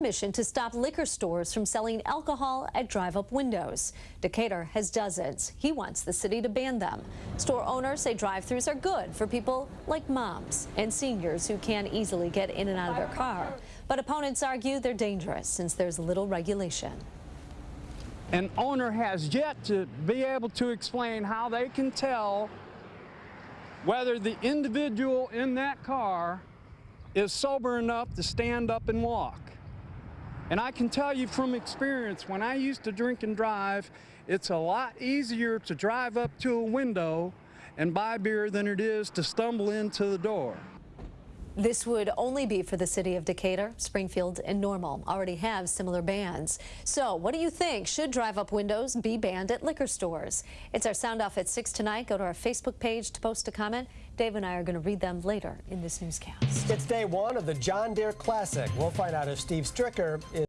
mission to stop liquor stores from selling alcohol at drive-up windows. Decatur has dozens. He wants the city to ban them. Store owners say drive-throughs are good for people like moms and seniors who can't easily get in and out of their car. But opponents argue they're dangerous since there's little regulation. An owner has yet to be able to explain how they can tell whether the individual in that car is sober enough to stand up and walk. And I can tell you from experience, when I used to drink and drive, it's a lot easier to drive up to a window and buy beer than it is to stumble into the door. This would only be for the city of Decatur. Springfield and Normal already have similar bans. So what do you think? Should drive-up windows be banned at liquor stores? It's our sound off at 6 tonight. Go to our Facebook page to post a comment. Dave and I are going to read them later in this newscast. It's day one of the John Deere Classic. We'll find out if Steve Stricker is